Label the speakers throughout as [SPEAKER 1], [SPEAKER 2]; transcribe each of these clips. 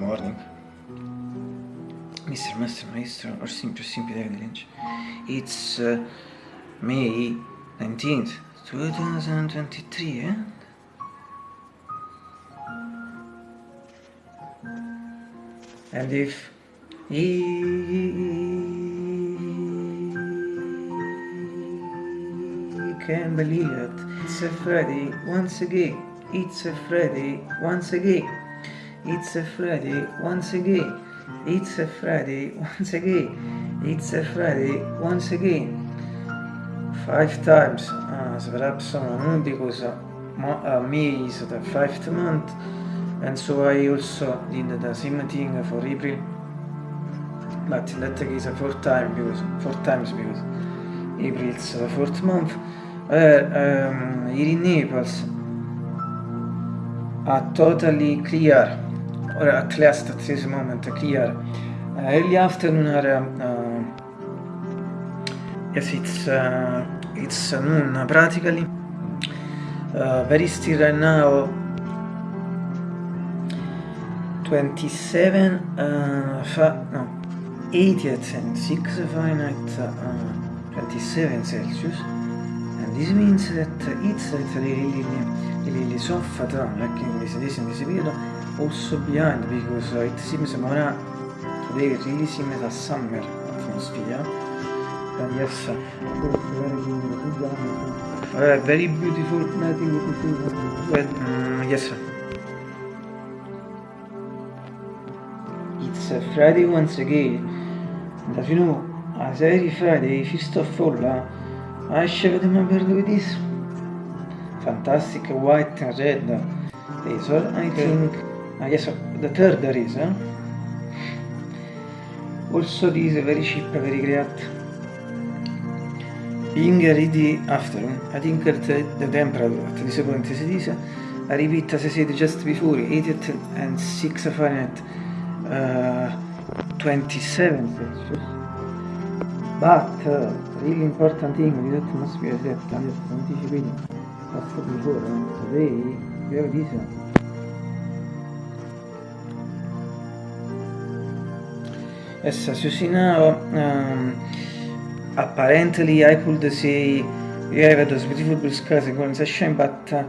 [SPEAKER 1] morning. Mr. Master Maestro or simply simply David Lynch. It's uh, May 19th, 2023, eh? And if he can believe it, it's a Friday once again. It's a Friday once again. It's a Friday once again. It's a Friday once again. It's a Friday once again. Five times as perhaps someone because uh, me is the fifth month and so I also did the same thing for April but in that case four times because four times because April is the fourth month uh, um, here in Naples are totally clear or at least at this moment clear uh, early afternoon are uh, yes it's uh, it's noon practically. Uh, very still right now. 27 uh, fa no 80th and 6 Fahrenheit uh, 27 Celsius. And this means that it's really really really soft like in this in this period also behind because it seems more today really seems a summer atmosphere. And yes uh, very beautiful nothing well, um, yes it's uh, Friday once again. And as you know as every Friday first of all uh, I showed them a with this fantastic white and red razor I think uh, yes the third razor also this is very cheap very great being ready afternoon I think that the temperature at this point is this I repeat as I said just before 88 and 6 Fahrenheit uh, 27 Celsius. But uh, really important thing that I just anticipated just before uh, today we have this Yes, as you see now, um, apparently I could say we have those beautiful blue skies going sunshine, but uh,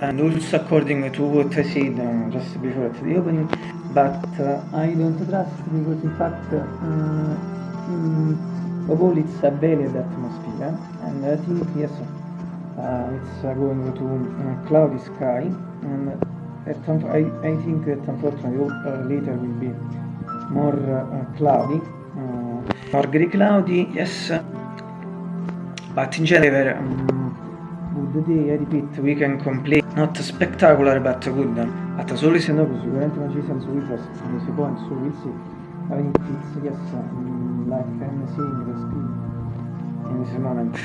[SPEAKER 1] and also according to what I said uh, just before at the opening, but uh, I don't trust because in fact uh, overall it's a bad atmosphere and I think yes uh, it's uh, going to uh, cloudy sky and I, I think that unfortunately uh, later will be more uh, cloudy. Uh, more gray cloudy yes. But in general um, good day I repeat we can complain. Not spectacular but good. At as always no sicuramente non ci sono us si può and so we'll see I think it's yes um, like I'm seeing the screen in this moment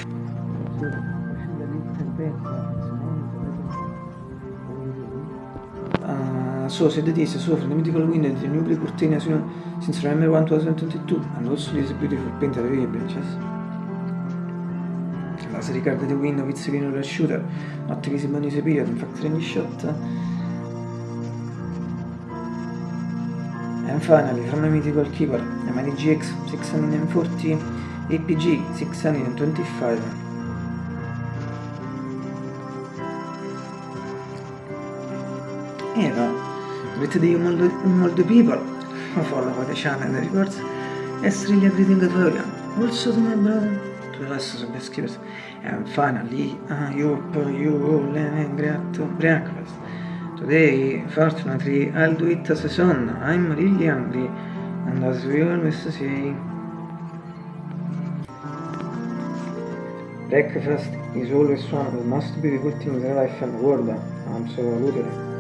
[SPEAKER 1] so, a little bit Uh, so said this, so from the mythical window the new brick curtain as you know, since November 1, 2022, and also beautiful painted away branches. As regarded the window with screen shooter, not visible this period, in fact any shot. And finally, from the mythical keeper, the Mighty GX 640 APG 625. Eva, the old people? Who follow channel and the records, is really greeting Gloria, also to my brother, to the rest of the skippers, and finally, uh, all have great breakfast. Today, fortunately, I'll do it as a son. I'm really hungry, and as we always say, breakfast is always one of the most beautiful things in life and the world. Absolutely.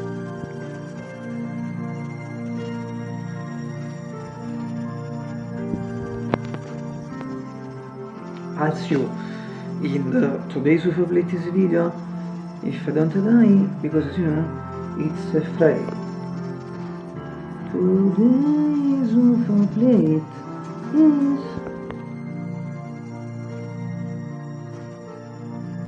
[SPEAKER 1] As you in the today's latest video if I don't die because you know it's a Friday. Today's plate is